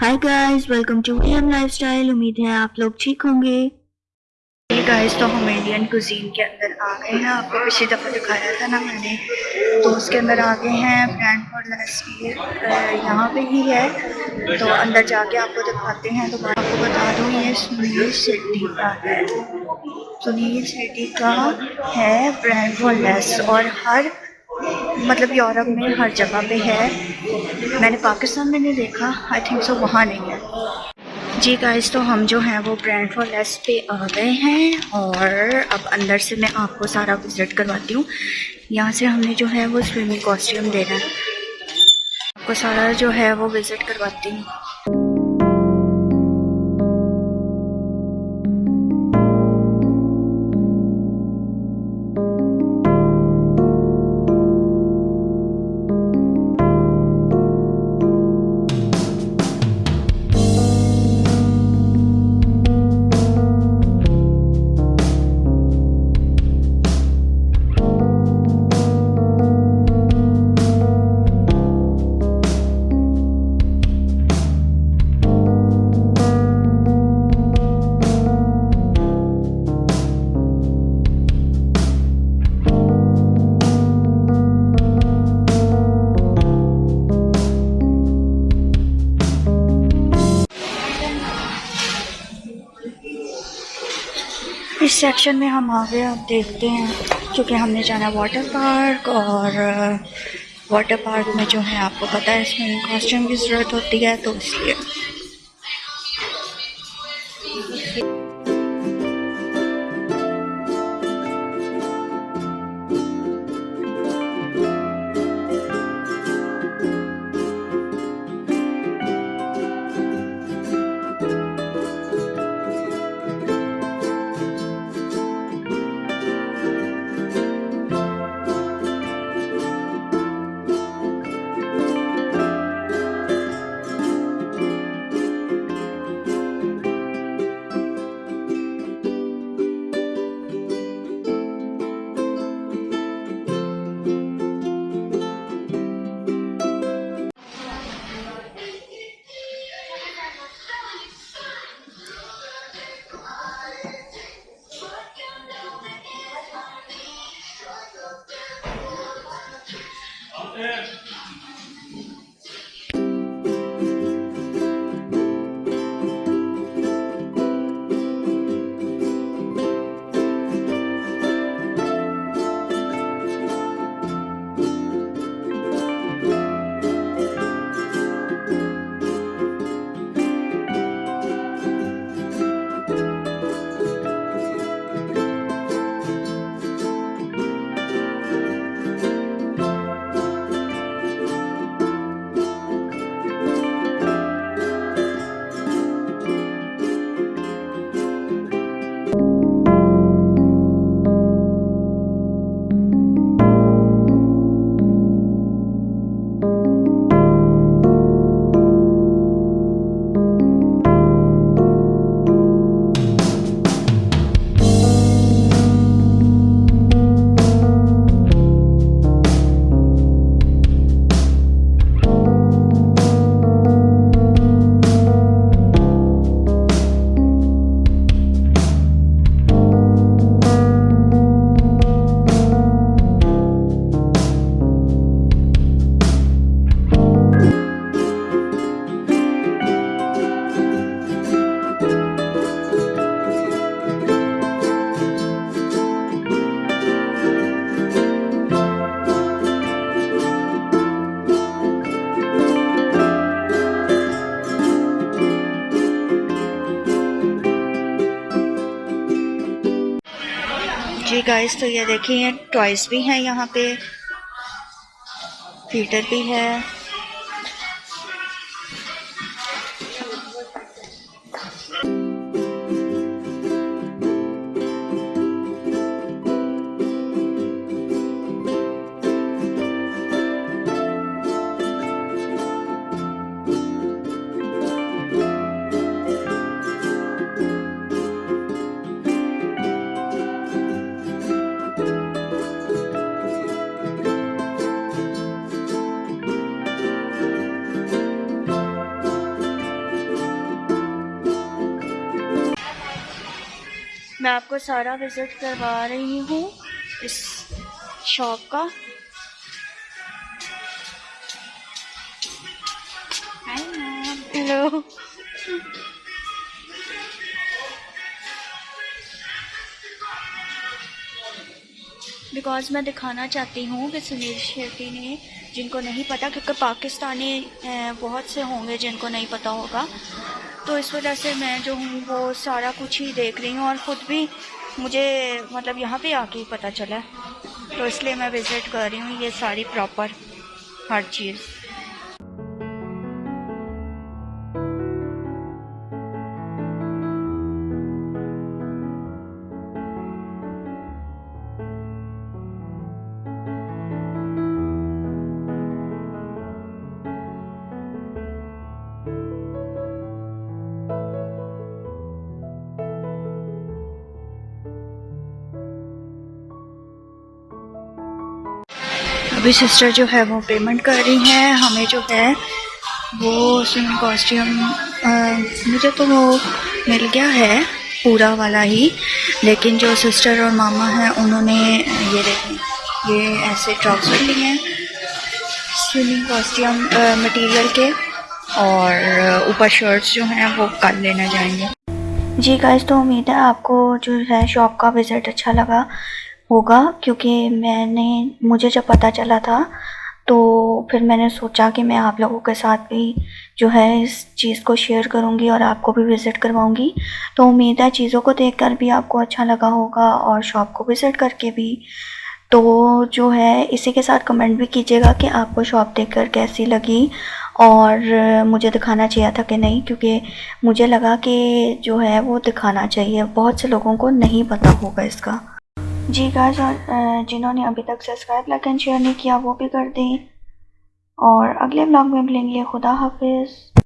Hi guys welcome to M lifestyle उम्मीद है आप लोग ठीक होंगे। गाइस तो हम इंडियन कुजीन के अंदर आ गए हैं। आपको पिछली दफ़ा दिखाया था ना मैंने। तो उसके अंदर आ गए हैं ब्रांड फॉर लेस्टी यहाँ पे ही है। तो अंदर जाके आपको दिखाते हैं। तो मैं आपको बता दूँ, ये सुनील शेट्टी का है। सुनील शेट्टी का है ब्रांड फॉर लेस और हर मतलब यूरोप में हर जगह पे है। मैंने पाकिस्तान में नहीं देखा। आई थिंक सो वहाँ नहीं है। जी गाइस तो हम जो हैं वो ब्रांड फॉर लेस पे आ गए हैं और अब अंदर से मैं आपको सारा विज़िट करवाती हूँ। यहाँ से हमने जो है वो स्विमिंग कॉस्ट्यूम देना है। आपको सारा जो है वो विज़िट करवाती हूँ। इस सेक्शन में हम आ गए अब देखते हैं, क्योंकि हमने जाना वाटर पार्क और वाटर पार्क में जो है आपको पता है, इसमें कॉस्ट्यूम की ज़रूरत होती है तो इसलिए Yes. जी गाइस तो ये देखिए टॉयज भी हैं यहाँ पे फीटर भी है। मैं आपको सारा विज़िट करवा रही हूँ इस शॉप का। हेलो बिकॉज़ मैं दिखाना चाहती हूँ कि सुनील शेट्टी ने, जिनको नहीं पता, क्योंकि पाकिस्तानी बहुत से होंगे जिनको नहीं पता होगा तो इस वजह से मैं जो हूँ, वो सारा कुछ ही देख रही हूँ और ख़ुद भी मुझे मतलब यहाँ पे आके पता चला। तो इसलिए मैं विज़िट कर रही हूँ, ये सारी प्रॉपर हर चीज़। अभी सिस्टर जो है वो पेमेंट कर रही हैं, हमें जो है वो स्विमिंग कॉस्ट्यूम मुझे तो वो मिल गया है, पूरा वाला ही, लेकिन जो सिस्टर और मामा हैं, उन्होंने ये देखें ये ऐसे ट्राउज़र लिए हैं स्विमिंग कॉस्ट्यूम मटेरियल के, और ऊपर शर्ट्स जो हैं, वो कल लेना जाएँगे। जी गाइस तो उम्मीद है आपको जो है शॉप का विज़िट अच्छा लगा। होगा, क्योंकि मैंने, मुझे जब पता चला था तो फिर मैंने सोचा कि मैं आप लोगों के साथ भी जो है इस चीज़ को शेयर करूँगी और आपको भी विज़िट करवाऊँगी। तो उम्मीद है चीज़ों को देखकर भी आपको अच्छा लगा होगा और शॉप को विज़िट करके भी। तो जो है, इसी के साथ कमेंट भी कीजिएगा कि आपको शॉप देखकर कैसी लगी और मुझे दिखाना चाहिए था कि नहीं, क्योंकि मुझे लगा कि जो है वो दिखाना चाहिए। बहुत से लोगों को नहीं पता होगा इसका। जी गाइस और जिन्होंने अभी तक सब्सक्राइब लाइक एंड शेयर नहीं किया, वो भी कर दें। और अगले ब्लॉग में मिलेंगे, खुदा हाफिज़।